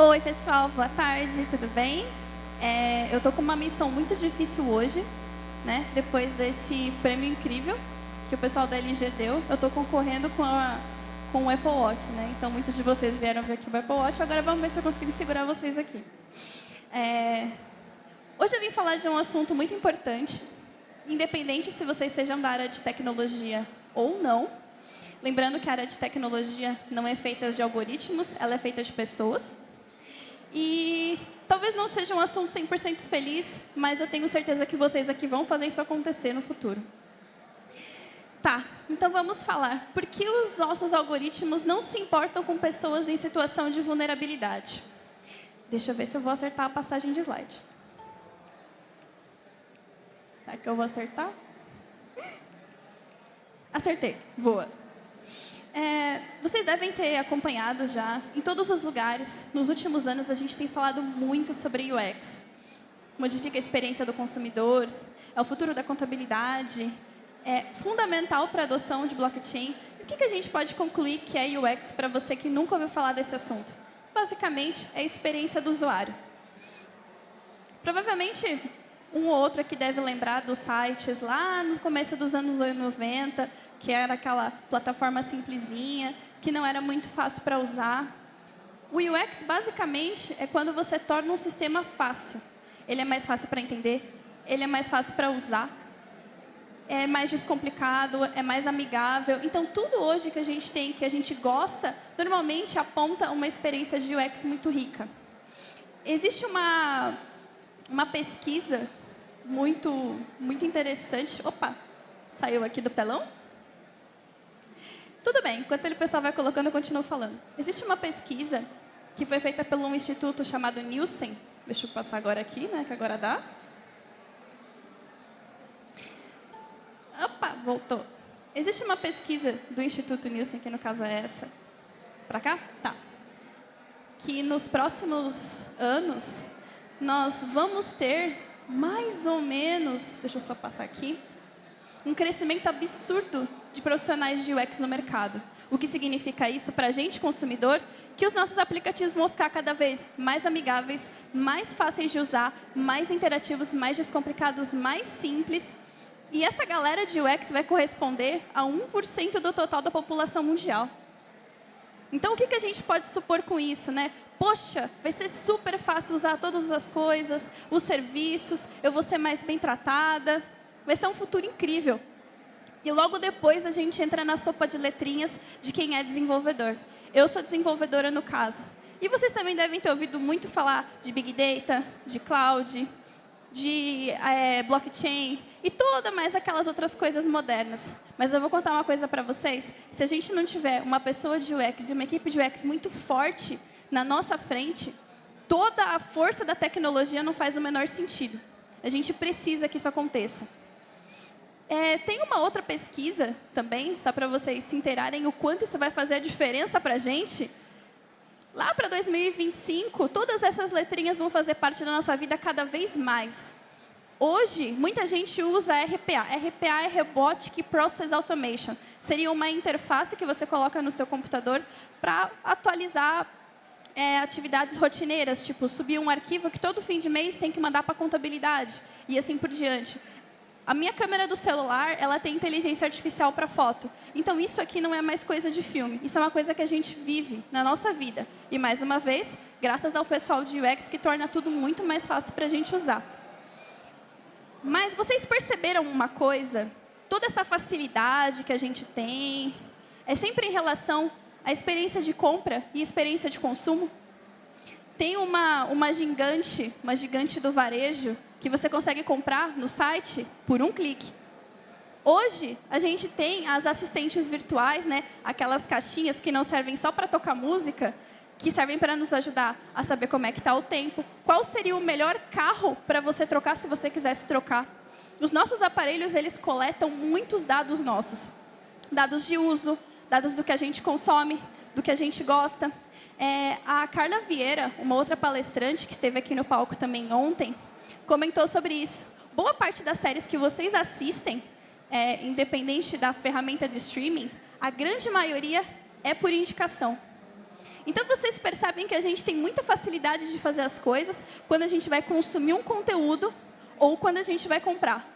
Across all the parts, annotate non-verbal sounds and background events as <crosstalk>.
Oi, pessoal, boa tarde, tudo bem? É, eu tô com uma missão muito difícil hoje, né? Depois desse prêmio incrível que o pessoal da LG deu, eu tô concorrendo com, a, com o Apple Watch, né? Então, muitos de vocês vieram ver aqui o Apple Watch, agora vamos ver se eu consigo segurar vocês aqui. É, hoje eu vim falar de um assunto muito importante, independente se vocês sejam da área de tecnologia ou não. Lembrando que a área de tecnologia não é feita de algoritmos, ela é feita de pessoas. E talvez não seja um assunto 100% feliz, mas eu tenho certeza que vocês aqui vão fazer isso acontecer no futuro. Tá, então vamos falar. Por que os nossos algoritmos não se importam com pessoas em situação de vulnerabilidade? Deixa eu ver se eu vou acertar a passagem de slide. Será que eu vou acertar? Acertei, boa. É, vocês devem ter acompanhado já, em todos os lugares, nos últimos anos a gente tem falado muito sobre UX. Modifica a experiência do consumidor, é o futuro da contabilidade, é fundamental para a adoção de blockchain. o que, que a gente pode concluir que é UX para você que nunca ouviu falar desse assunto? Basicamente, é a experiência do usuário. Provavelmente, um ou outro aqui deve lembrar dos sites lá no começo dos anos 90, que era aquela plataforma simplesinha, que não era muito fácil para usar. O UX, basicamente, é quando você torna um sistema fácil. Ele é mais fácil para entender, ele é mais fácil para usar, é mais descomplicado, é mais amigável. Então, tudo hoje que a gente tem, que a gente gosta, normalmente aponta uma experiência de UX muito rica. Existe uma, uma pesquisa muito, muito interessante. Opa, saiu aqui do telão? Tudo bem, enquanto o pessoal vai colocando, eu continuo falando. Existe uma pesquisa que foi feita por um instituto chamado Nielsen. Deixa eu passar agora aqui, né, que agora dá. Opa, voltou. Existe uma pesquisa do Instituto Nielsen, que no caso é essa. Para cá? Tá. Que nos próximos anos, nós vamos ter mais ou menos, deixa eu só passar aqui, um crescimento absurdo de profissionais de UX no mercado. O que significa isso para a gente, consumidor? Que os nossos aplicativos vão ficar cada vez mais amigáveis, mais fáceis de usar, mais interativos, mais descomplicados, mais simples. E essa galera de UX vai corresponder a 1% do total da população mundial. Então, o que, que a gente pode supor com isso? Né? Poxa, vai ser super fácil usar todas as coisas, os serviços, eu vou ser mais bem tratada. Vai ser um futuro incrível. E logo depois a gente entra na sopa de letrinhas de quem é desenvolvedor. Eu sou desenvolvedora no caso. E vocês também devem ter ouvido muito falar de Big Data, de Cloud, de é, blockchain e toda mais aquelas outras coisas modernas. Mas eu vou contar uma coisa para vocês. Se a gente não tiver uma pessoa de UX e uma equipe de UX muito forte na nossa frente, toda a força da tecnologia não faz o menor sentido. A gente precisa que isso aconteça. É, tem uma outra pesquisa também, só para vocês se inteirarem o quanto isso vai fazer a diferença para a gente. Lá para 2025, todas essas letrinhas vão fazer parte da nossa vida cada vez mais. Hoje, muita gente usa RPA. RPA é Robotic Process Automation. Seria uma interface que você coloca no seu computador para atualizar é, atividades rotineiras, tipo subir um arquivo que todo fim de mês tem que mandar para a contabilidade, e assim por diante. A minha câmera do celular, ela tem inteligência artificial para foto. Então, isso aqui não é mais coisa de filme. Isso é uma coisa que a gente vive na nossa vida. E, mais uma vez, graças ao pessoal de UX, que torna tudo muito mais fácil para a gente usar. Mas vocês perceberam uma coisa? Toda essa facilidade que a gente tem é sempre em relação à experiência de compra e experiência de consumo? Tem uma, uma gigante, uma gigante do varejo, que você consegue comprar no site por um clique. Hoje, a gente tem as assistentes virtuais, né? aquelas caixinhas que não servem só para tocar música, que servem para nos ajudar a saber como é que está o tempo, qual seria o melhor carro para você trocar se você quisesse trocar. Os nossos aparelhos, eles coletam muitos dados nossos. Dados de uso, dados do que a gente consome, do que a gente gosta. É, a Carla Vieira, uma outra palestrante que esteve aqui no palco também ontem, comentou sobre isso. Boa parte das séries que vocês assistem, é, independente da ferramenta de streaming, a grande maioria é por indicação. Então, vocês percebem que a gente tem muita facilidade de fazer as coisas quando a gente vai consumir um conteúdo ou quando a gente vai comprar.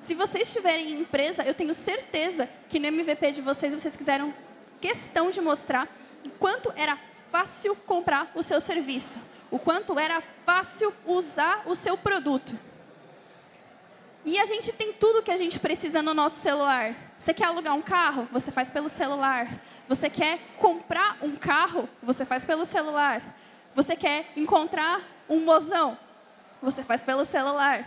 Se vocês estiverem em empresa, eu tenho certeza que no MVP de vocês, vocês quiseram questão de mostrar quanto era fácil comprar o seu serviço, o quanto era fácil usar o seu produto. E a gente tem tudo que a gente precisa no nosso celular. Você quer alugar um carro? Você faz pelo celular. Você quer comprar um carro? Você faz pelo celular. Você quer encontrar um mozão? Você faz pelo celular.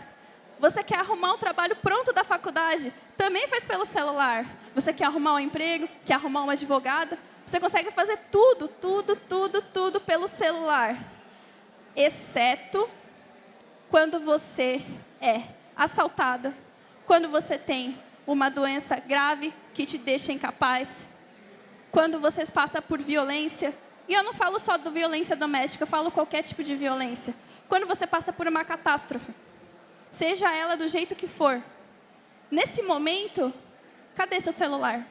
Você quer arrumar um trabalho pronto da faculdade? Também faz pelo celular. Você quer arrumar um emprego? Quer arrumar uma advogada? Você consegue fazer tudo, tudo, tudo, tudo pelo celular. Exceto quando você é assaltada, quando você tem uma doença grave que te deixa incapaz, quando você passa por violência, e eu não falo só de violência doméstica, eu falo qualquer tipo de violência. Quando você passa por uma catástrofe, seja ela do jeito que for, nesse momento, cadê seu celular?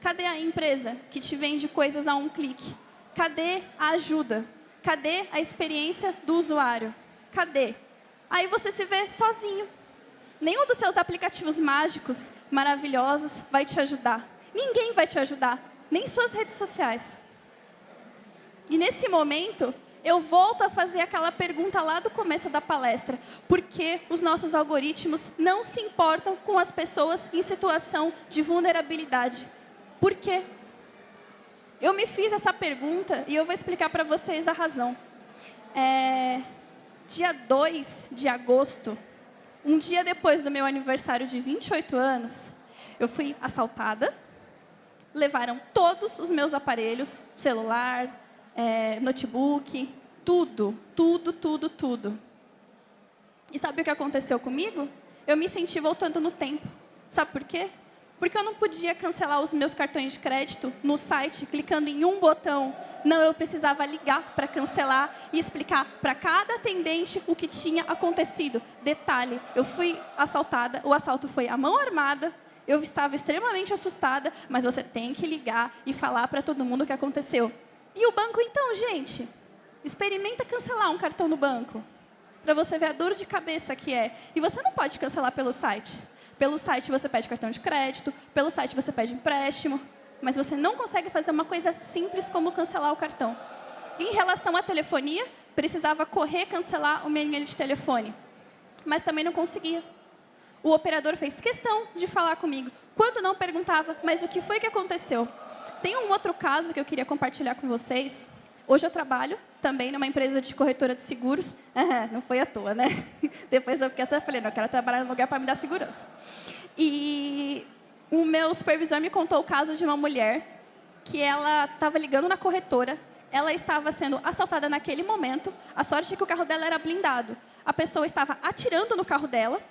Cadê a empresa que te vende coisas a um clique? Cadê a ajuda? Cadê a experiência do usuário? Cadê? Aí você se vê sozinho, Nenhum dos seus aplicativos mágicos, maravilhosos, vai te ajudar. Ninguém vai te ajudar, nem suas redes sociais. E nesse momento, eu volto a fazer aquela pergunta lá do começo da palestra. Por que os nossos algoritmos não se importam com as pessoas em situação de vulnerabilidade? Por quê? Eu me fiz essa pergunta e eu vou explicar para vocês a razão. É, dia 2 de agosto um dia depois do meu aniversário de 28 anos, eu fui assaltada, levaram todos os meus aparelhos, celular, é, notebook, tudo, tudo, tudo, tudo. E sabe o que aconteceu comigo? Eu me senti voltando no tempo. Sabe por quê? Porque eu não podia cancelar os meus cartões de crédito no site, clicando em um botão. Não, eu precisava ligar para cancelar e explicar para cada atendente o que tinha acontecido. Detalhe, eu fui assaltada, o assalto foi à mão armada, eu estava extremamente assustada, mas você tem que ligar e falar para todo mundo o que aconteceu. E o banco, então, gente? Experimenta cancelar um cartão no banco, para você ver a dor de cabeça que é. E você não pode cancelar pelo site. Pelo site você pede cartão de crédito, pelo site você pede empréstimo, mas você não consegue fazer uma coisa simples como cancelar o cartão. Em relação à telefonia, precisava correr cancelar o meu e-mail de telefone, mas também não conseguia. O operador fez questão de falar comigo. Quando não perguntava, mas o que foi que aconteceu? Tem um outro caso que eu queria compartilhar com vocês. Hoje eu trabalho também numa empresa de corretora de seguros. <laughs> não foi à toa, né? <laughs> Depois eu fiquei assim, falei, não, eu quero trabalhar num lugar para me dar segurança. E o meu supervisor me contou o caso de uma mulher que ela estava ligando na corretora, ela estava sendo assaltada naquele momento, a sorte é que o carro dela era blindado. A pessoa estava atirando no carro dela,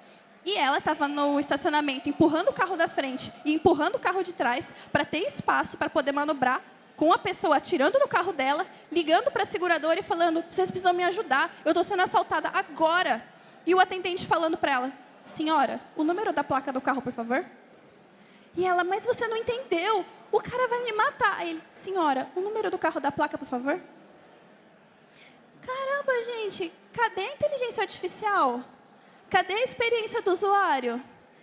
e ela estava no estacionamento empurrando o carro da frente e empurrando o carro de trás para ter espaço para poder manobrar com a pessoa atirando no carro dela, ligando para a seguradora e falando, vocês precisam me ajudar, eu estou sendo assaltada agora. E o atendente falando para ela, senhora, o número da placa do carro, por favor? E ela, mas você não entendeu, o cara vai me matar. Aí ele, senhora, o número do carro da placa, por favor? Caramba, gente, cadê a inteligência artificial? Cadê a experiência do usuário?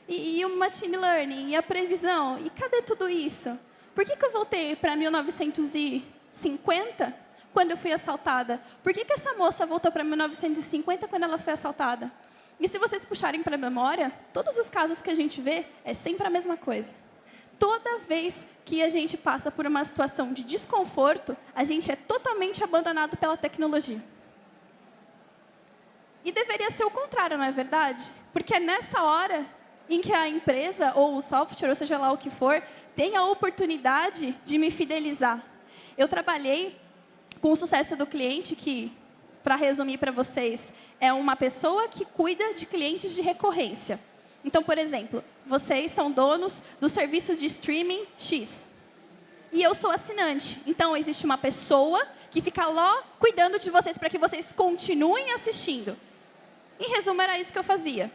E, e o machine learning, e a previsão? E cadê tudo isso? Por que, que eu voltei para 1950, quando eu fui assaltada? Por que, que essa moça voltou para 1950, quando ela foi assaltada? E se vocês puxarem para a memória, todos os casos que a gente vê, é sempre a mesma coisa. Toda vez que a gente passa por uma situação de desconforto, a gente é totalmente abandonado pela tecnologia. E deveria ser o contrário, não é verdade? Porque é nessa hora em que a empresa ou o software, ou seja lá o que for, tem a oportunidade de me fidelizar. Eu trabalhei com o sucesso do cliente, que, para resumir para vocês, é uma pessoa que cuida de clientes de recorrência. Então, por exemplo, vocês são donos do serviço de streaming X. E eu sou assinante. Então, existe uma pessoa que fica lá cuidando de vocês para que vocês continuem assistindo. Em resumo, era isso que eu fazia.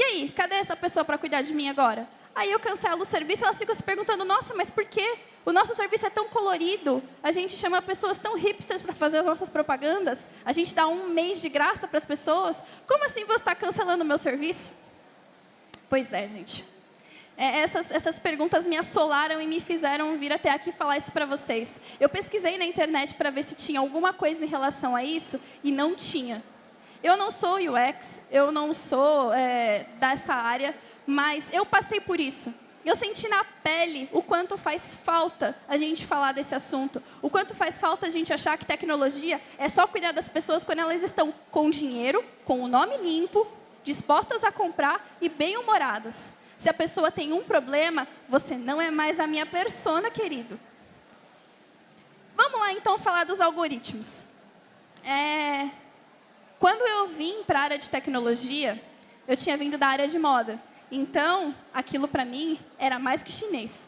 E aí, cadê essa pessoa para cuidar de mim agora? Aí eu cancelo o serviço, elas ficam se perguntando, nossa, mas por quê? O nosso serviço é tão colorido, a gente chama pessoas tão hipsters para fazer as nossas propagandas, a gente dá um mês de graça para as pessoas. Como assim você está cancelando o meu serviço? Pois é, gente. É, essas, essas perguntas me assolaram e me fizeram vir até aqui falar isso para vocês. Eu pesquisei na internet para ver se tinha alguma coisa em relação a isso e não tinha. Eu não sou UX, eu não sou é, dessa área, mas eu passei por isso. Eu senti na pele o quanto faz falta a gente falar desse assunto, o quanto faz falta a gente achar que tecnologia é só cuidar das pessoas quando elas estão com dinheiro, com o nome limpo, dispostas a comprar e bem-humoradas. Se a pessoa tem um problema, você não é mais a minha persona, querido. Vamos lá, então, falar dos algoritmos. É... Quando eu vim para a área de tecnologia, eu tinha vindo da área de moda. Então, aquilo para mim era mais que chinês.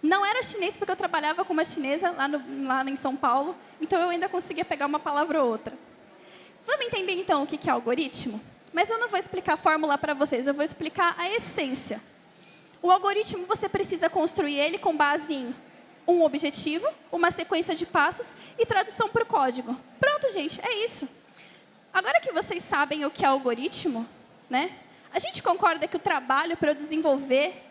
Não era chinês porque eu trabalhava com uma chinesa lá, no, lá em São Paulo, então eu ainda conseguia pegar uma palavra ou outra. Vamos entender então o que é algoritmo? Mas eu não vou explicar a fórmula para vocês, eu vou explicar a essência. O algoritmo, você precisa construir ele com base em um objetivo, uma sequência de passos e tradução para o código. Pronto, gente, é isso. Agora que vocês sabem o que é algoritmo, né, a gente concorda que o trabalho para desenvolver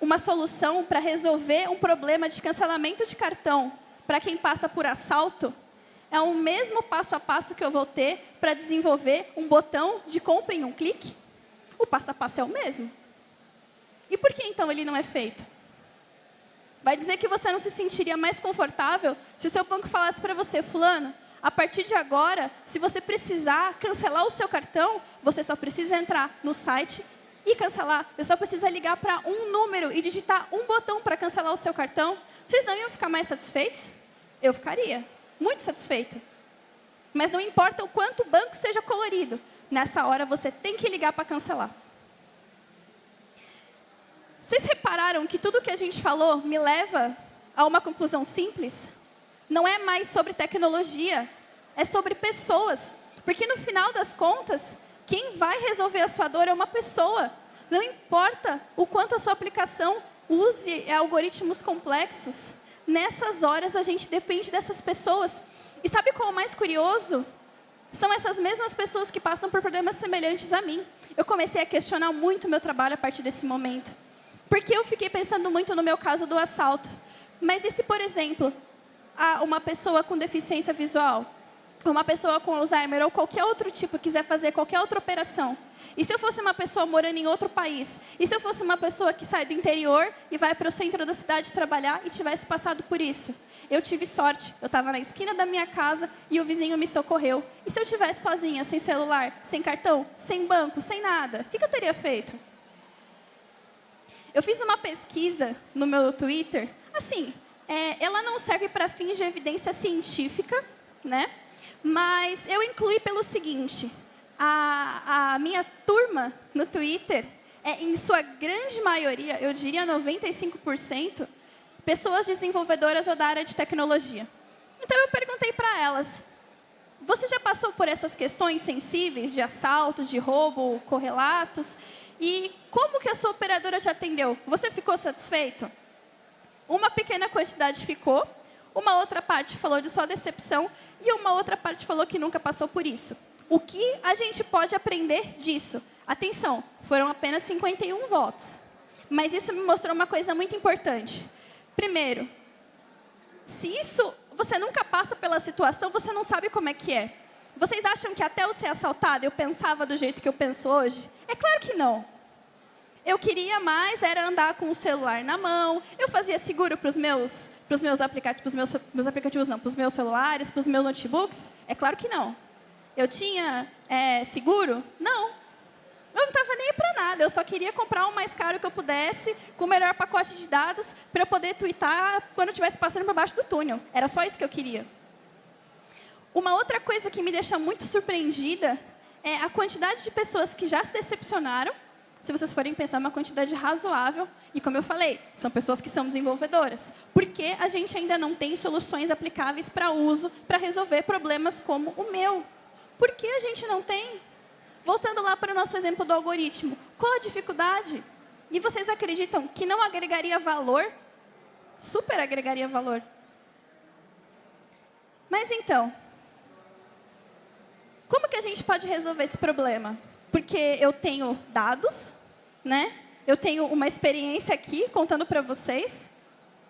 uma solução para resolver um problema de cancelamento de cartão para quem passa por assalto é o mesmo passo a passo que eu vou ter para desenvolver um botão de compra em um clique? O passo a passo é o mesmo. E por que, então, ele não é feito? Vai dizer que você não se sentiria mais confortável se o seu banco falasse para você, fulano, a partir de agora, se você precisar cancelar o seu cartão, você só precisa entrar no site e cancelar. Você só precisa ligar para um número e digitar um botão para cancelar o seu cartão. Vocês não iam ficar mais satisfeitos? Eu ficaria. Muito satisfeita. Mas não importa o quanto o banco seja colorido. Nessa hora, você tem que ligar para cancelar. Vocês repararam que tudo que a gente falou me leva a uma conclusão simples? não é mais sobre tecnologia, é sobre pessoas. Porque no final das contas, quem vai resolver a sua dor é uma pessoa. Não importa o quanto a sua aplicação use algoritmos complexos, nessas horas a gente depende dessas pessoas. E sabe qual é o mais curioso? São essas mesmas pessoas que passam por problemas semelhantes a mim. Eu comecei a questionar muito o meu trabalho a partir desse momento. Porque eu fiquei pensando muito no meu caso do assalto. Mas e se, por exemplo, uma pessoa com deficiência visual, uma pessoa com Alzheimer ou qualquer outro tipo quiser fazer qualquer outra operação, e se eu fosse uma pessoa morando em outro país, e se eu fosse uma pessoa que sai do interior e vai para o centro da cidade trabalhar e tivesse passado por isso? Eu tive sorte, eu estava na esquina da minha casa e o vizinho me socorreu. E se eu tivesse sozinha, sem celular, sem cartão, sem banco, sem nada, o que, que eu teria feito? Eu fiz uma pesquisa no meu Twitter, assim, é, ela não serve para fins de evidência científica, né? Mas eu incluí pelo seguinte, a, a minha turma no Twitter é, em sua grande maioria, eu diria 95%, pessoas desenvolvedoras ou da área de tecnologia. Então, eu perguntei para elas, você já passou por essas questões sensíveis de assaltos, de roubo, correlatos? E como que a sua operadora te atendeu? Você ficou satisfeito? Uma pequena quantidade ficou, uma outra parte falou de sua decepção e uma outra parte falou que nunca passou por isso. O que a gente pode aprender disso? Atenção, foram apenas 51 votos. Mas isso me mostrou uma coisa muito importante. Primeiro, se isso você nunca passa pela situação, você não sabe como é que é. Vocês acham que até eu ser assaltada eu pensava do jeito que eu penso hoje? É claro que não. Eu queria mais era andar com o celular na mão. Eu fazia seguro para os meus, pros meus aplicativos, meus, meus aplicativos não, para os meus celulares, para os meus notebooks? É claro que não. Eu tinha é, seguro? Não. Eu não estava nem para nada. Eu só queria comprar o mais caro que eu pudesse, com o melhor pacote de dados, para eu poder twittar quando eu estivesse passando por baixo do túnel. Era só isso que eu queria. Uma outra coisa que me deixa muito surpreendida é a quantidade de pessoas que já se decepcionaram se vocês forem pensar, uma quantidade razoável. E, como eu falei, são pessoas que são desenvolvedoras. Porque a gente ainda não tem soluções aplicáveis para uso, para resolver problemas como o meu? Por que a gente não tem? Voltando lá para o nosso exemplo do algoritmo, qual a dificuldade? E vocês acreditam que não agregaria valor? Super agregaria valor. Mas então, como que a gente pode resolver esse problema? Porque eu tenho dados, né? Eu tenho uma experiência aqui contando para vocês.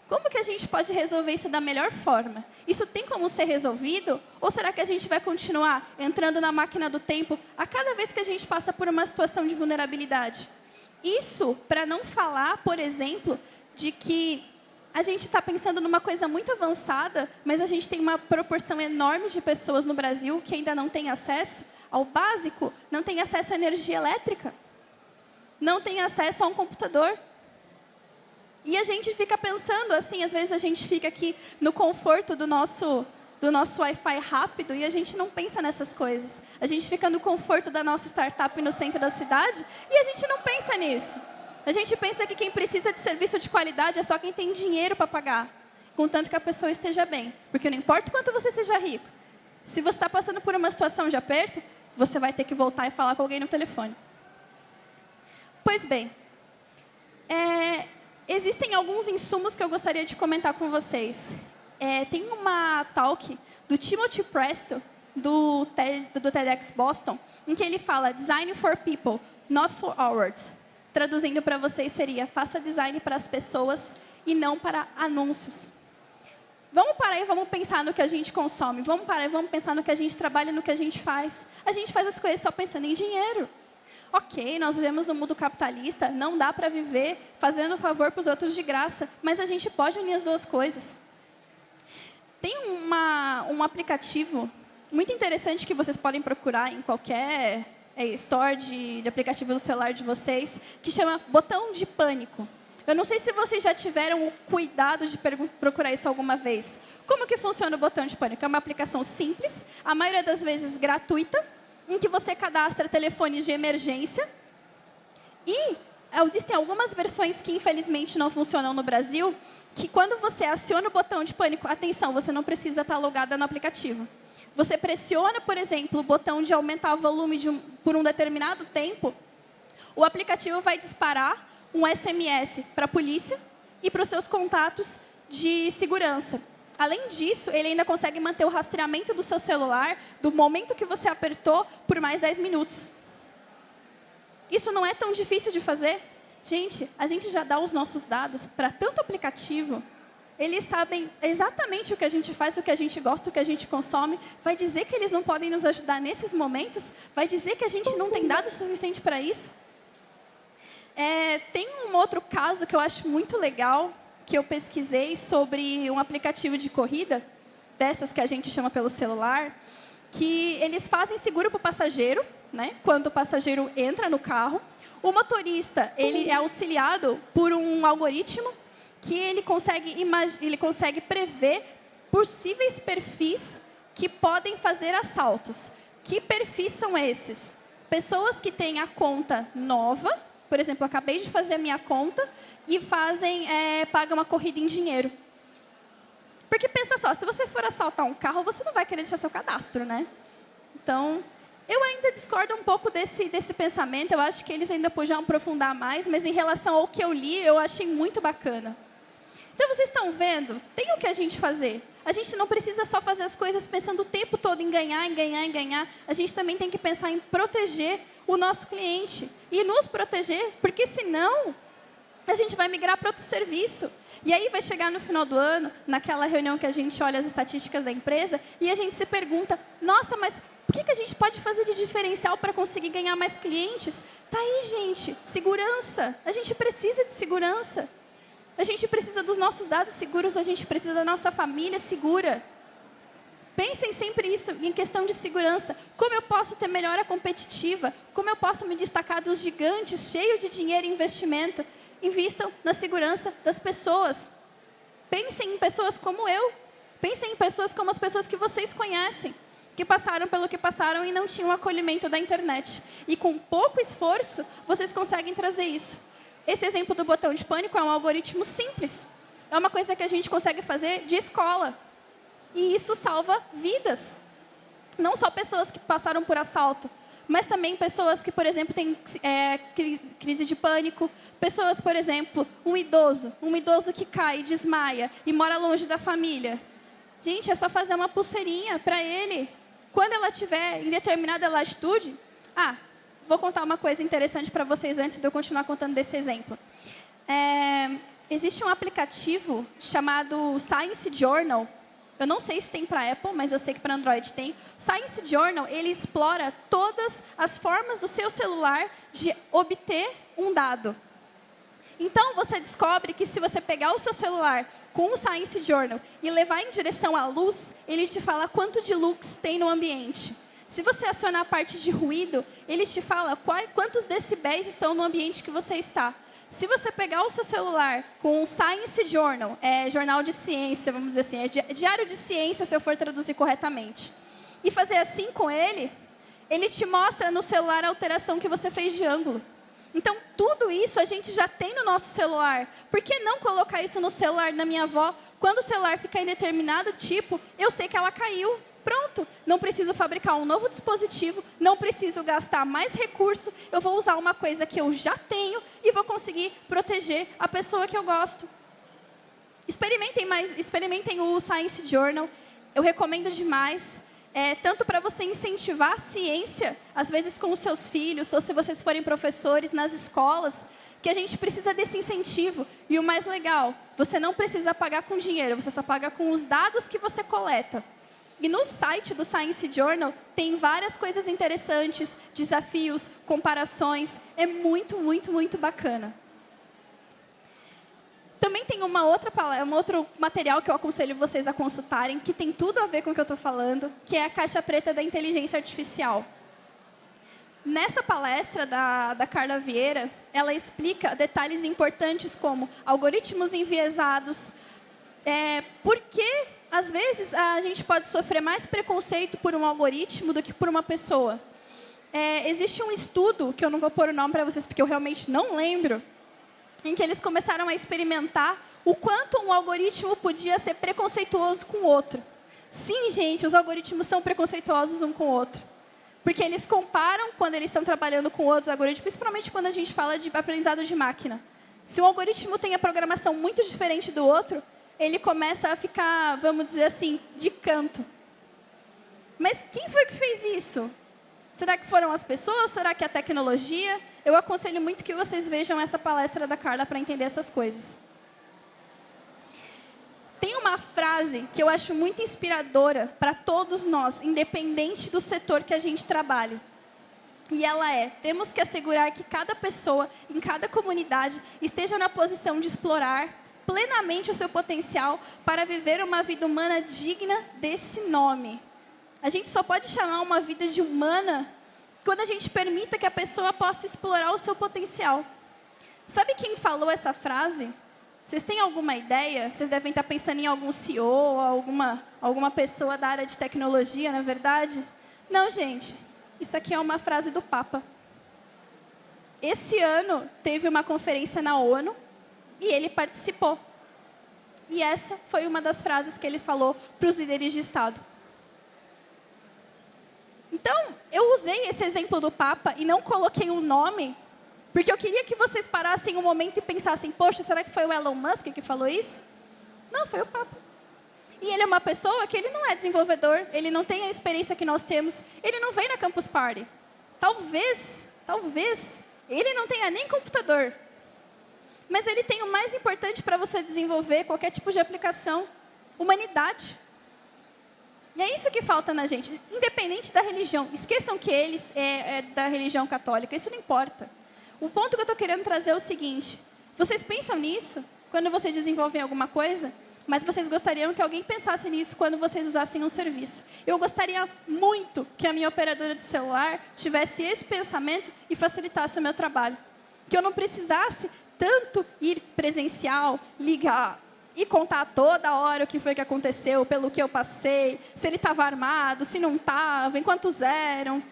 Como que a gente pode resolver isso da melhor forma? Isso tem como ser resolvido? Ou será que a gente vai continuar entrando na máquina do tempo a cada vez que a gente passa por uma situação de vulnerabilidade? Isso para não falar, por exemplo, de que a gente está pensando numa coisa muito avançada, mas a gente tem uma proporção enorme de pessoas no Brasil que ainda não tem acesso ao básico, não tem acesso à energia elétrica, não tem acesso a um computador. E a gente fica pensando assim, às vezes a gente fica aqui no conforto do nosso do nosso Wi-Fi rápido e a gente não pensa nessas coisas. A gente fica no conforto da nossa startup no centro da cidade e a gente não pensa nisso. A gente pensa que quem precisa de serviço de qualidade é só quem tem dinheiro para pagar, contanto que a pessoa esteja bem. Porque não importa quanto você seja rico, se você está passando por uma situação de aperto, você vai ter que voltar e falar com alguém no telefone. Pois bem, é, existem alguns insumos que eu gostaria de comentar com vocês. É, tem uma talk do Timothy Presto, do, TED, do TEDx Boston, em que ele fala Design for People, not for hours traduzindo para vocês seria, faça design para as pessoas e não para anúncios. Vamos parar e vamos pensar no que a gente consome. Vamos parar e vamos pensar no que a gente trabalha, no que a gente faz. A gente faz as coisas só pensando em dinheiro. Ok, nós vivemos no mundo capitalista, não dá para viver fazendo favor para os outros de graça, mas a gente pode unir as duas coisas. Tem uma, um aplicativo muito interessante que vocês podem procurar em qualquer store de, de aplicativo do celular de vocês, que chama Botão de Pânico. Eu não sei se vocês já tiveram o cuidado de procurar isso alguma vez. Como que funciona o botão de pânico? É uma aplicação simples, a maioria das vezes gratuita, em que você cadastra telefones de emergência. E existem algumas versões que, infelizmente, não funcionam no Brasil, que quando você aciona o botão de pânico, atenção, você não precisa estar logada no aplicativo. Você pressiona, por exemplo, o botão de aumentar o volume um, por um determinado tempo, o aplicativo vai disparar um SMS para a polícia e para os seus contatos de segurança. Além disso, ele ainda consegue manter o rastreamento do seu celular, do momento que você apertou, por mais 10 minutos. Isso não é tão difícil de fazer? Gente, a gente já dá os nossos dados para tanto aplicativo eles sabem exatamente o que a gente faz, o que a gente gosta, o que a gente consome. Vai dizer que eles não podem nos ajudar nesses momentos? Vai dizer que a gente não tem dado suficiente para isso? É, tem um outro caso que eu acho muito legal, que eu pesquisei sobre um aplicativo de corrida, dessas que a gente chama pelo celular, que eles fazem seguro para o passageiro, né, quando o passageiro entra no carro. O motorista ele é auxiliado por um algoritmo que ele consegue, ele consegue prever possíveis perfis que podem fazer assaltos. Que perfis são esses? Pessoas que têm a conta nova, por exemplo, acabei de fazer a minha conta e fazem, é, pagam uma corrida em dinheiro. Porque pensa só, se você for assaltar um carro, você não vai querer deixar seu cadastro, né? Então, eu ainda discordo um pouco desse, desse pensamento, eu acho que eles ainda podiam aprofundar mais, mas em relação ao que eu li, eu achei muito bacana. Então, vocês estão vendo? Tem o que a gente fazer. A gente não precisa só fazer as coisas pensando o tempo todo em ganhar, em ganhar, em ganhar. A gente também tem que pensar em proteger o nosso cliente. E nos proteger, porque senão a gente vai migrar para outro serviço. E aí vai chegar no final do ano, naquela reunião que a gente olha as estatísticas da empresa, e a gente se pergunta, nossa, mas o que, que a gente pode fazer de diferencial para conseguir ganhar mais clientes? Tá aí, gente, segurança. A gente precisa de segurança. A gente precisa dos nossos dados seguros, a gente precisa da nossa família segura. Pensem sempre isso, em questão de segurança. Como eu posso ter melhora competitiva? Como eu posso me destacar dos gigantes cheios de dinheiro e investimento? Invistam na segurança das pessoas. Pensem em pessoas como eu. Pensem em pessoas como as pessoas que vocês conhecem, que passaram pelo que passaram e não tinham acolhimento da internet. E com pouco esforço, vocês conseguem trazer isso. Esse exemplo do botão de pânico é um algoritmo simples. É uma coisa que a gente consegue fazer de escola. E isso salva vidas. Não só pessoas que passaram por assalto, mas também pessoas que, por exemplo, têm é, crise de pânico, pessoas, por exemplo, um idoso, um idoso que cai, desmaia e mora longe da família. Gente, é só fazer uma pulseirinha para ele. Quando ela estiver em determinada latitude... Ah, vou contar uma coisa interessante para vocês antes de eu continuar contando desse exemplo. É, existe um aplicativo chamado Science Journal, eu não sei se tem para Apple, mas eu sei que para Android tem. Science Journal, ele explora todas as formas do seu celular de obter um dado. Então, você descobre que se você pegar o seu celular com o Science Journal e levar em direção à luz, ele te fala quanto de lux tem no ambiente. Se você acionar a parte de ruído, ele te fala quantos decibéis estão no ambiente que você está. Se você pegar o seu celular com um Science Journal, é jornal de ciência, vamos dizer assim, é diário de ciência, se eu for traduzir corretamente, e fazer assim com ele, ele te mostra no celular a alteração que você fez de ângulo. Então, tudo isso a gente já tem no nosso celular. Por que não colocar isso no celular da minha avó? Quando o celular ficar em determinado tipo, eu sei que ela caiu. Pronto, não preciso fabricar um novo dispositivo, não preciso gastar mais recurso, eu vou usar uma coisa que eu já tenho e vou conseguir proteger a pessoa que eu gosto. Experimentem, mais, experimentem o Science Journal, eu recomendo demais. É, tanto para você incentivar a ciência, às vezes com os seus filhos, ou se vocês forem professores nas escolas, que a gente precisa desse incentivo. E o mais legal, você não precisa pagar com dinheiro, você só paga com os dados que você coleta. E no site do Science Journal tem várias coisas interessantes, desafios, comparações. É muito, muito, muito bacana. Também tem uma outra, um outro material que eu aconselho vocês a consultarem, que tem tudo a ver com o que eu estou falando, que é a caixa preta da inteligência artificial. Nessa palestra da, da Carla Vieira, ela explica detalhes importantes como algoritmos enviesados, é, por que às vezes, a gente pode sofrer mais preconceito por um algoritmo do que por uma pessoa. É, existe um estudo, que eu não vou pôr o nome para vocês, porque eu realmente não lembro, em que eles começaram a experimentar o quanto um algoritmo podia ser preconceituoso com o outro. Sim, gente, os algoritmos são preconceituosos um com o outro. Porque eles comparam quando eles estão trabalhando com outros algoritmos, principalmente quando a gente fala de aprendizado de máquina. Se um algoritmo tem a programação muito diferente do outro, ele começa a ficar, vamos dizer assim, de canto. Mas quem foi que fez isso? Será que foram as pessoas? Será que é a tecnologia? Eu aconselho muito que vocês vejam essa palestra da Carla para entender essas coisas. Tem uma frase que eu acho muito inspiradora para todos nós, independente do setor que a gente trabalhe. E ela é, temos que assegurar que cada pessoa, em cada comunidade, esteja na posição de explorar, plenamente o seu potencial para viver uma vida humana digna desse nome. A gente só pode chamar uma vida de humana quando a gente permita que a pessoa possa explorar o seu potencial. Sabe quem falou essa frase? Vocês têm alguma ideia? Vocês devem estar pensando em algum CEO, alguma, alguma pessoa da área de tecnologia, na é verdade? Não, gente. Isso aqui é uma frase do Papa. Esse ano teve uma conferência na ONU e ele participou. E essa foi uma das frases que ele falou para os líderes de Estado. Então, eu usei esse exemplo do Papa e não coloquei um nome, porque eu queria que vocês parassem um momento e pensassem, poxa, será que foi o Elon Musk que falou isso? Não, foi o Papa. E ele é uma pessoa que ele não é desenvolvedor, ele não tem a experiência que nós temos, ele não vem na Campus Party. Talvez, talvez, ele não tenha nem computador, mas ele tem o mais importante para você desenvolver qualquer tipo de aplicação, humanidade. E é isso que falta na gente, independente da religião. Esqueçam que eles é, é da religião católica, isso não importa. O ponto que eu estou querendo trazer é o seguinte, vocês pensam nisso quando vocês desenvolvem alguma coisa? Mas vocês gostariam que alguém pensasse nisso quando vocês usassem um serviço. Eu gostaria muito que a minha operadora de celular tivesse esse pensamento e facilitasse o meu trabalho. Que eu não precisasse tanto ir presencial, ligar e contar toda hora o que foi que aconteceu, pelo que eu passei, se ele estava armado, se não estava, em quantos eram.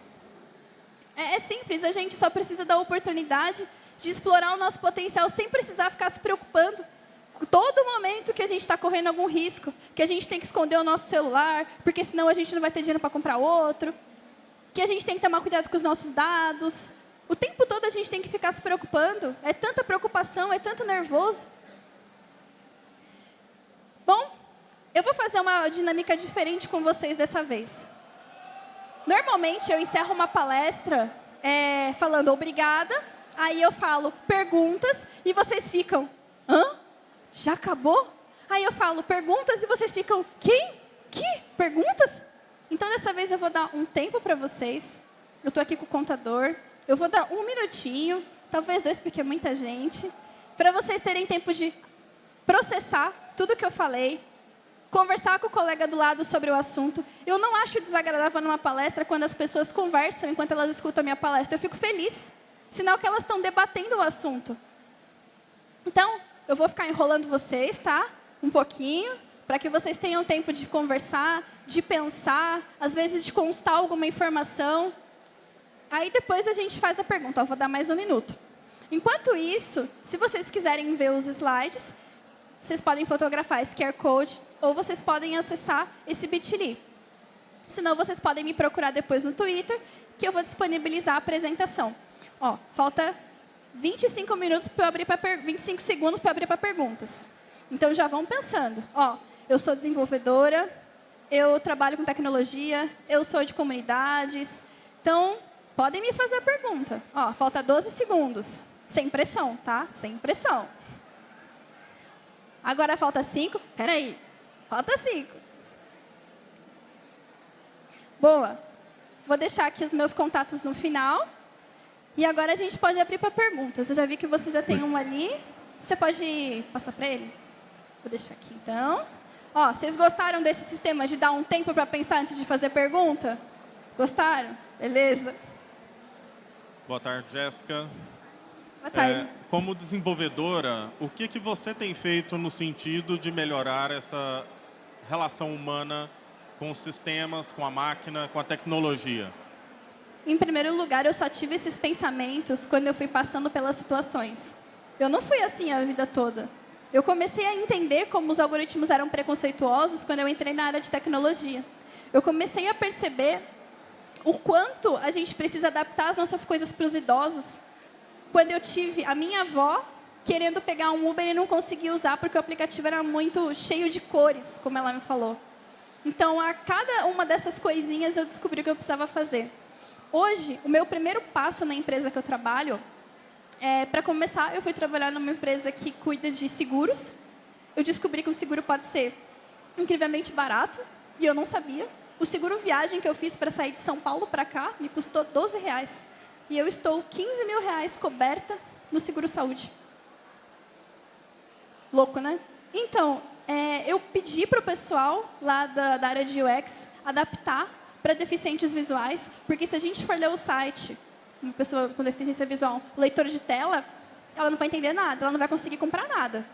É, é simples, a gente só precisa da oportunidade de explorar o nosso potencial sem precisar ficar se preocupando. Todo momento que a gente está correndo algum risco, que a gente tem que esconder o nosso celular, porque senão a gente não vai ter dinheiro para comprar outro. que a gente tem que tomar cuidado com os nossos dados. O tempo todo a gente tem que ficar se preocupando. É tanta preocupação, é tanto nervoso. Bom, eu vou fazer uma dinâmica diferente com vocês dessa vez. Normalmente, eu encerro uma palestra é, falando obrigada, aí eu falo perguntas e vocês ficam, hã? Já acabou? Aí eu falo perguntas e vocês ficam, quem? Que? Perguntas? Então, dessa vez, eu vou dar um tempo para vocês. Eu estou aqui com o contador. Eu vou dar um minutinho, talvez dois, porque é muita gente, para vocês terem tempo de processar tudo que eu falei, conversar com o colega do lado sobre o assunto. Eu não acho desagradável numa palestra quando as pessoas conversam enquanto elas escutam a minha palestra. Eu fico feliz. Sinal que elas estão debatendo o assunto. Então, eu vou ficar enrolando vocês, tá? Um pouquinho, para que vocês tenham tempo de conversar, de pensar, às vezes de constar alguma informação. Aí depois a gente faz a pergunta. Eu vou dar mais um minuto. Enquanto isso, se vocês quiserem ver os slides, vocês podem fotografar esse QR Code ou vocês podem acessar esse bit.ly. Senão, vocês podem me procurar depois no Twitter, que eu vou disponibilizar a apresentação. Ó, falta 25 minutos para abrir para 25 segundos para abrir para perguntas. Então já vão pensando. Ó, eu sou desenvolvedora, eu trabalho com tecnologia, eu sou de comunidades. Então, podem me fazer a pergunta. Ó, falta 12 segundos. Sem pressão, tá? Sem pressão. Agora falta cinco. Peraí, falta cinco. Boa. Vou deixar aqui os meus contatos no final. E agora a gente pode abrir para perguntas. Eu já vi que você já tem um ali. Você pode passar para ele? Vou deixar aqui, então. Ó, vocês gostaram desse sistema de dar um tempo para pensar antes de fazer pergunta? Gostaram? Beleza. Boa tarde, Jéssica. Boa tarde. É, como desenvolvedora, o que, que você tem feito no sentido de melhorar essa relação humana com os sistemas, com a máquina, com a tecnologia? Em primeiro lugar, eu só tive esses pensamentos quando eu fui passando pelas situações. Eu não fui assim a vida toda. Eu comecei a entender como os algoritmos eram preconceituosos quando eu entrei na área de tecnologia. Eu comecei a perceber o quanto a gente precisa adaptar as nossas coisas para os idosos, quando eu tive a minha avó querendo pegar um Uber e não conseguia usar porque o aplicativo era muito cheio de cores, como ela me falou. Então, a cada uma dessas coisinhas eu descobri o que eu precisava fazer. Hoje, o meu primeiro passo na empresa que eu trabalho, é, para começar, eu fui trabalhar numa empresa que cuida de seguros. Eu descobri que o seguro pode ser incrivelmente barato, e eu não sabia. O seguro viagem que eu fiz para sair de São Paulo para cá me custou 12 reais e eu estou 15 mil reais coberta no seguro-saúde. Louco, né? Então, é, eu pedi para o pessoal lá da, da área de UX adaptar para deficientes visuais, porque se a gente for ler o site, uma pessoa com deficiência visual, leitor de tela, ela não vai entender nada, ela não vai conseguir comprar nada.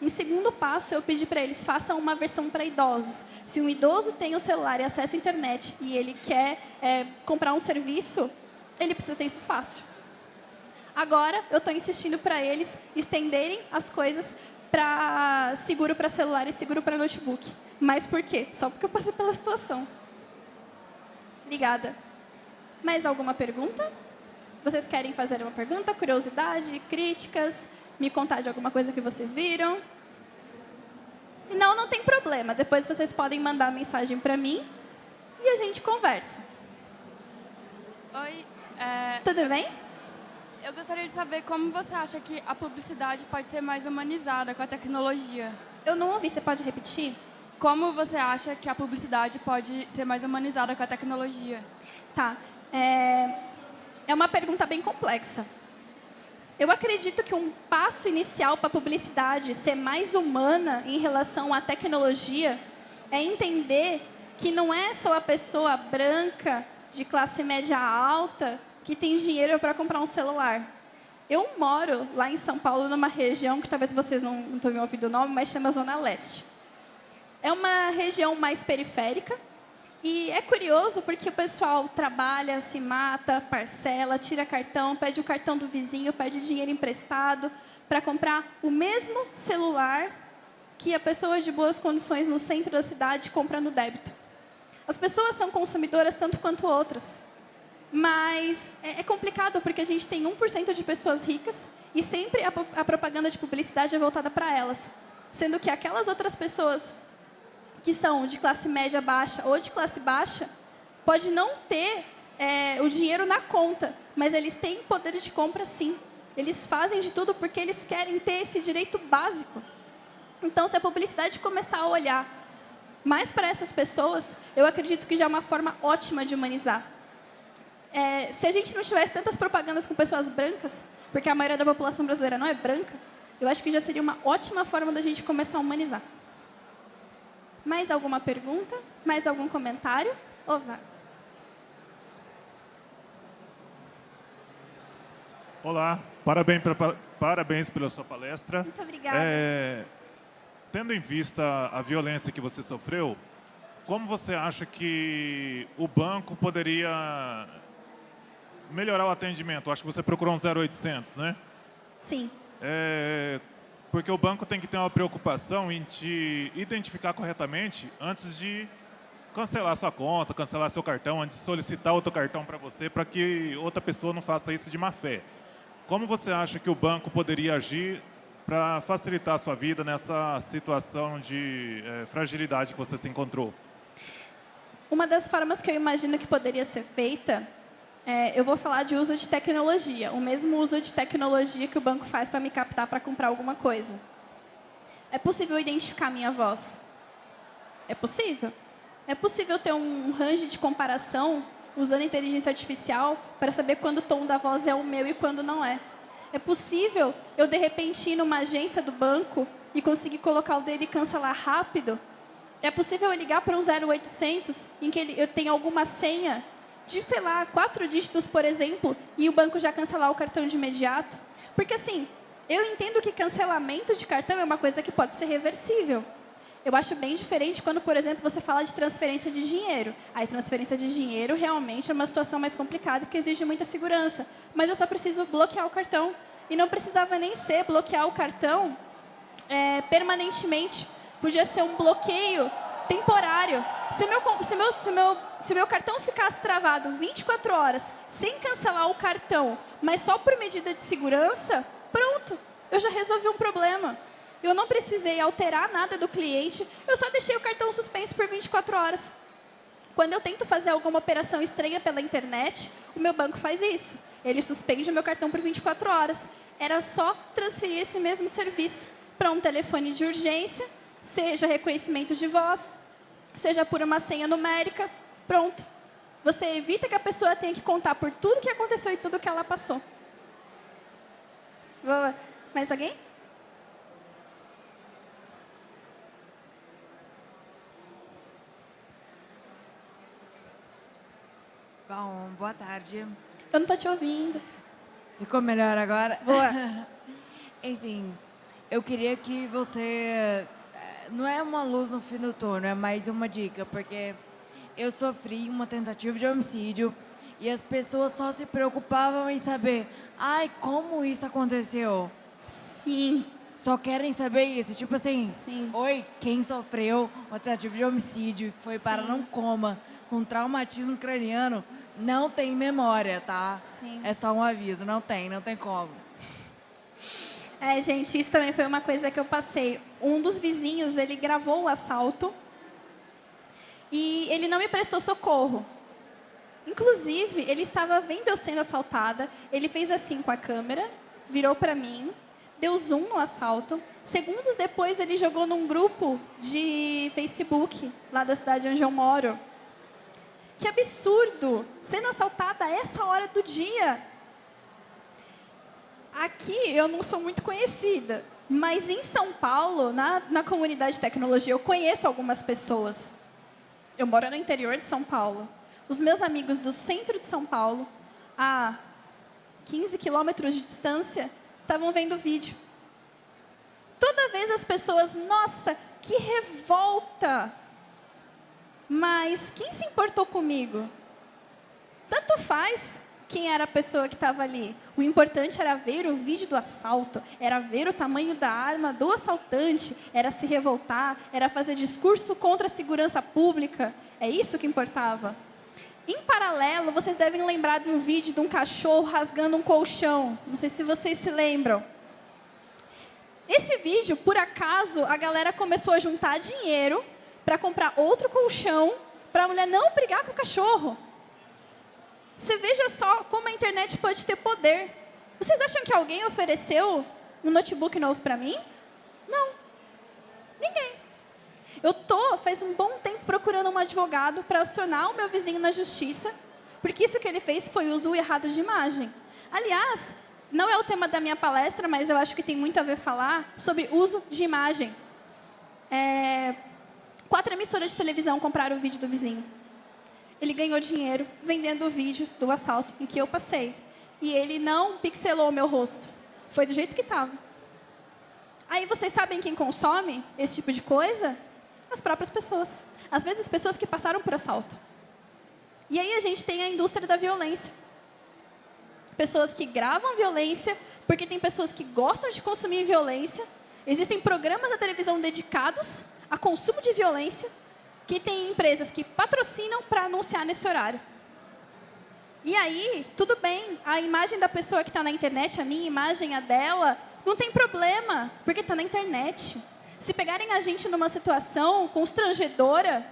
Em segundo passo, eu pedi para eles, façam uma versão para idosos. Se um idoso tem o celular e acesso à internet e ele quer é, comprar um serviço, ele precisa ter isso fácil. Agora, eu estou insistindo para eles estenderem as coisas para seguro para celular e seguro para notebook. Mas por quê? Só porque eu passei pela situação. Obrigada. Mais alguma pergunta? Vocês querem fazer uma pergunta, curiosidade, críticas, me contar de alguma coisa que vocês viram? Se não, não tem problema. Depois vocês podem mandar mensagem para mim e a gente conversa. Oi, é, Tudo bem? Eu gostaria de saber como você acha que a publicidade pode ser mais humanizada com a tecnologia. Eu não ouvi, você pode repetir? Como você acha que a publicidade pode ser mais humanizada com a tecnologia? Tá. É, é uma pergunta bem complexa. Eu acredito que um passo inicial para a publicidade ser mais humana em relação à tecnologia é entender que não é só a pessoa branca de classe média alta que tem dinheiro para comprar um celular. Eu moro lá em São Paulo, numa região que talvez vocês não, não tenham ouvido o nome, mas chama Zona Leste. É uma região mais periférica, e é curioso porque o pessoal trabalha, se mata, parcela, tira cartão, pede o cartão do vizinho, pede dinheiro emprestado para comprar o mesmo celular que a pessoa de boas condições no centro da cidade compra no débito. As pessoas são consumidoras tanto quanto outras. Mas é, é complicado porque a gente tem 1% de pessoas ricas e sempre a, a propaganda de publicidade é voltada para elas. Sendo que aquelas outras pessoas que são de classe média baixa ou de classe baixa, pode não ter é, o dinheiro na conta, mas eles têm poder de compra sim. Eles fazem de tudo porque eles querem ter esse direito básico. Então, se a publicidade começar a olhar mais para essas pessoas, eu acredito que já é uma forma ótima de humanizar. É, se a gente não tivesse tantas propagandas com pessoas brancas, porque a maioria da população brasileira não é branca, eu acho que já seria uma ótima forma da gente começar a humanizar. Mais alguma pergunta? Mais algum comentário? Oh, Olá, parabéns, pra, parabéns pela sua palestra. Muito obrigada. É, tendo em vista a violência que você sofreu, como você acha que o banco poderia melhorar o atendimento? Acho que você procurou um 0800, né? Sim. É, porque o banco tem que ter uma preocupação em te identificar corretamente antes de cancelar sua conta, cancelar seu cartão, antes de solicitar outro cartão para você, para que outra pessoa não faça isso de má fé. Como você acha que o banco poderia agir para facilitar a sua vida nessa situação de é, fragilidade que você se encontrou? Uma das formas que eu imagino que poderia ser feita, é, eu vou falar de uso de tecnologia, o mesmo uso de tecnologia que o banco faz para me captar para comprar alguma coisa. É possível identificar minha voz? É possível. É possível ter um range de comparação usando inteligência artificial para saber quando o tom da voz é o meu e quando não é. É possível eu, de repente, ir numa agência do banco e conseguir colocar o dedo e cancelar rápido é possível eu ligar para um 0800 em que eu tenho alguma senha de, sei lá, quatro dígitos, por exemplo, e o banco já cancelar o cartão de imediato? Porque, assim, eu entendo que cancelamento de cartão é uma coisa que pode ser reversível. Eu acho bem diferente quando, por exemplo, você fala de transferência de dinheiro. Aí, transferência de dinheiro realmente é uma situação mais complicada que exige muita segurança. Mas eu só preciso bloquear o cartão. E não precisava nem ser bloquear o cartão é, permanentemente podia ser um bloqueio temporário. Se meu, se meu, se meu, se meu cartão ficasse travado 24 horas sem cancelar o cartão, mas só por medida de segurança, pronto, eu já resolvi um problema. Eu não precisei alterar nada do cliente, eu só deixei o cartão suspenso por 24 horas. Quando eu tento fazer alguma operação estranha pela internet, o meu banco faz isso. Ele suspende o meu cartão por 24 horas. Era só transferir esse mesmo serviço para um telefone de urgência seja reconhecimento de voz, seja por uma senha numérica, pronto. Você evita que a pessoa tenha que contar por tudo que aconteceu e tudo que ela passou. Mais alguém? Bom, boa tarde. Eu não estou te ouvindo. Ficou melhor agora? Boa. <laughs> Enfim, eu queria que você não é uma luz no fim do túnel, é mais uma dica, porque eu sofri uma tentativa de homicídio e as pessoas só se preocupavam em saber, ai, como isso aconteceu? Sim. Só querem saber isso, tipo assim, Sim. oi, quem sofreu uma tentativa de homicídio foi para não coma, com traumatismo craniano, não tem memória, tá? Sim. É só um aviso, não tem, não tem como. É, gente, isso também foi uma coisa que eu passei. Um dos vizinhos, ele gravou o assalto e ele não me prestou socorro. Inclusive, ele estava vendo eu sendo assaltada, ele fez assim com a câmera, virou para mim, deu zoom no assalto. Segundos depois, ele jogou num grupo de Facebook, lá da cidade onde eu moro. Que absurdo! Sendo assaltada a essa hora do dia. Aqui eu não sou muito conhecida, mas em São Paulo, na, na comunidade de tecnologia, eu conheço algumas pessoas. Eu moro no interior de São Paulo. Os meus amigos do centro de São Paulo, a 15 quilômetros de distância, estavam vendo o vídeo. Toda vez as pessoas, nossa, que revolta! Mas quem se importou comigo? Tanto faz quem era a pessoa que estava ali. O importante era ver o vídeo do assalto, era ver o tamanho da arma do assaltante, era se revoltar, era fazer discurso contra a segurança pública. É isso que importava. Em paralelo, vocês devem lembrar de um vídeo de um cachorro rasgando um colchão. Não sei se vocês se lembram. Esse vídeo, por acaso, a galera começou a juntar dinheiro para comprar outro colchão para a mulher não brigar com o cachorro. Você veja só como a internet pode ter poder. Vocês acham que alguém ofereceu um notebook novo para mim? Não. Ninguém. Eu tô faz um bom tempo procurando um advogado para acionar o meu vizinho na justiça, porque isso que ele fez foi uso errado de imagem. Aliás, não é o tema da minha palestra, mas eu acho que tem muito a ver falar sobre uso de imagem. É, quatro emissoras de televisão compraram o vídeo do vizinho. Ele ganhou dinheiro vendendo o vídeo do assalto em que eu passei. E ele não pixelou o meu rosto. Foi do jeito que estava. Aí vocês sabem quem consome esse tipo de coisa? As próprias pessoas. Às vezes, pessoas que passaram por assalto. E aí a gente tem a indústria da violência pessoas que gravam violência, porque tem pessoas que gostam de consumir violência. Existem programas na televisão dedicados a consumo de violência, que tem empresas que patrocinam para anunciar nesse horário. E aí, tudo bem, a imagem da pessoa que está na internet, a minha imagem, a dela, não tem problema, porque está na internet. Se pegarem a gente numa situação constrangedora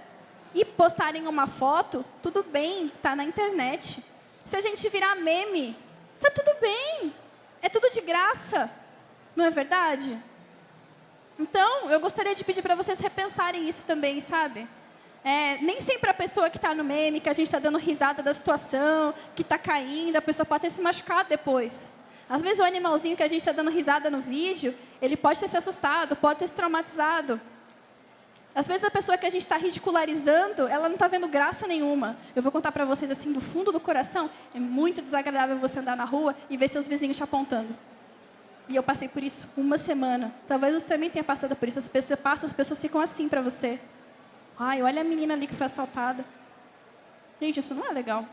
e postarem uma foto, tudo bem, está na internet. Se a gente virar meme, Tá tudo bem. É tudo de graça. Não é verdade? Então, eu gostaria de pedir para vocês repensarem isso também, sabe? É, nem sempre a pessoa que está no meme, que a gente está dando risada da situação, que está caindo, a pessoa pode ter se machucado depois. Às vezes o animalzinho que a gente está dando risada no vídeo, ele pode ter se assustado, pode ter se traumatizado. Às vezes a pessoa que a gente está ridicularizando, ela não está vendo graça nenhuma. Eu vou contar para vocês assim, do fundo do coração, é muito desagradável você andar na rua e ver seus vizinhos te apontando. E eu passei por isso uma semana. Talvez você também tenha passado por isso. As pessoas passam, as pessoas ficam assim para você. Ai, olha a menina ali que foi assaltada. Gente, isso não é legal.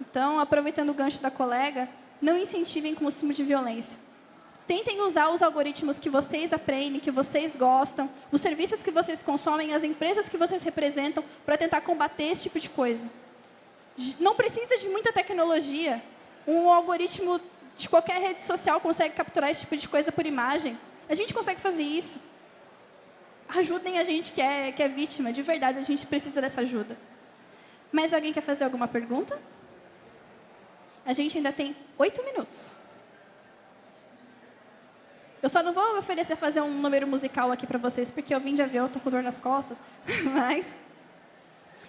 Então, aproveitando o gancho da colega, não incentivem o consumo de violência. Tentem usar os algoritmos que vocês aprendem, que vocês gostam, os serviços que vocês consomem, as empresas que vocês representam, para tentar combater esse tipo de coisa. Não precisa de muita tecnologia. Um algoritmo de qualquer rede social consegue capturar esse tipo de coisa por imagem. A gente consegue fazer isso. Ajudem a gente que é, que é vítima, de verdade, a gente precisa dessa ajuda. Mais alguém quer fazer alguma pergunta? A gente ainda tem oito minutos. Eu só não vou oferecer fazer um número musical aqui para vocês, porque eu vim de avião, estou com dor nas costas. <laughs> Mas,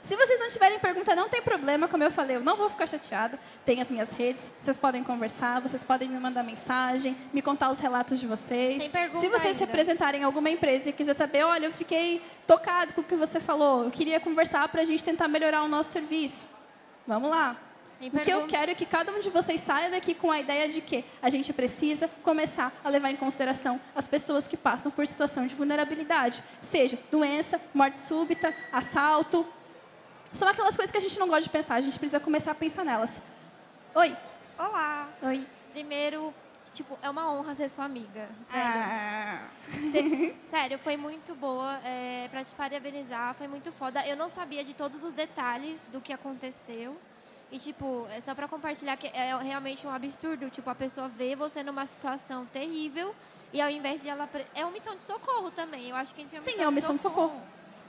se vocês não tiverem pergunta, não tem problema. Como eu falei, eu não vou ficar chateada. Tem as minhas redes, vocês podem conversar, vocês podem me mandar mensagem, me contar os relatos de vocês. Tem pergunta se vocês ainda. representarem alguma empresa e quiser saber, olha, eu fiquei tocado com o que você falou, eu queria conversar para a gente tentar melhorar o nosso serviço. Vamos lá. Tem O que eu quero é que cada um de vocês saia daqui com a ideia de que a gente precisa começar a levar em consideração as pessoas que passam por situação de vulnerabilidade, seja doença, morte súbita, assalto. São aquelas coisas que a gente não gosta de pensar, a gente precisa começar a pensar nelas. Oi. Olá. Oi. Primeiro, tipo, é uma honra ser sua amiga. Ah. Sério, foi muito boa. É, pra te parabenizar, foi muito foda. Eu não sabia de todos os detalhes do que aconteceu. E, tipo, é só pra compartilhar que é realmente um absurdo. Tipo, a pessoa vê você numa situação terrível e ao invés de ela... É uma missão de socorro também. Eu acho que a é uma Sim, missão é uma missão de socorro.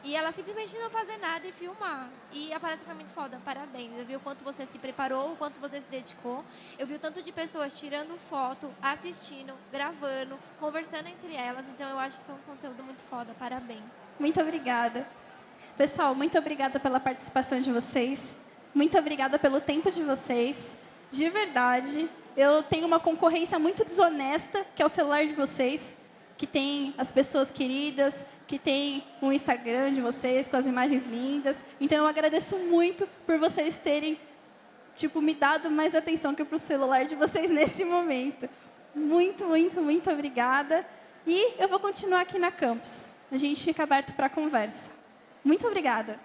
E ela simplesmente não fazer nada e filmar. E a palestra foi muito foda, parabéns. Eu vi o quanto você se preparou, o quanto você se dedicou. Eu vi o tanto de pessoas tirando foto, assistindo, gravando, conversando entre elas. Então eu acho que foi um conteúdo muito foda, parabéns. Muito obrigada. Pessoal, muito obrigada pela participação de vocês. Muito obrigada pelo tempo de vocês. De verdade, eu tenho uma concorrência muito desonesta, que é o celular de vocês, que tem as pessoas queridas, que tem o Instagram de vocês com as imagens lindas. Então eu agradeço muito por vocês terem tipo me dado mais atenção que para o celular de vocês <laughs> nesse momento. Muito, muito, muito obrigada. E eu vou continuar aqui na campus. A gente fica aberto para conversa. Muito obrigada.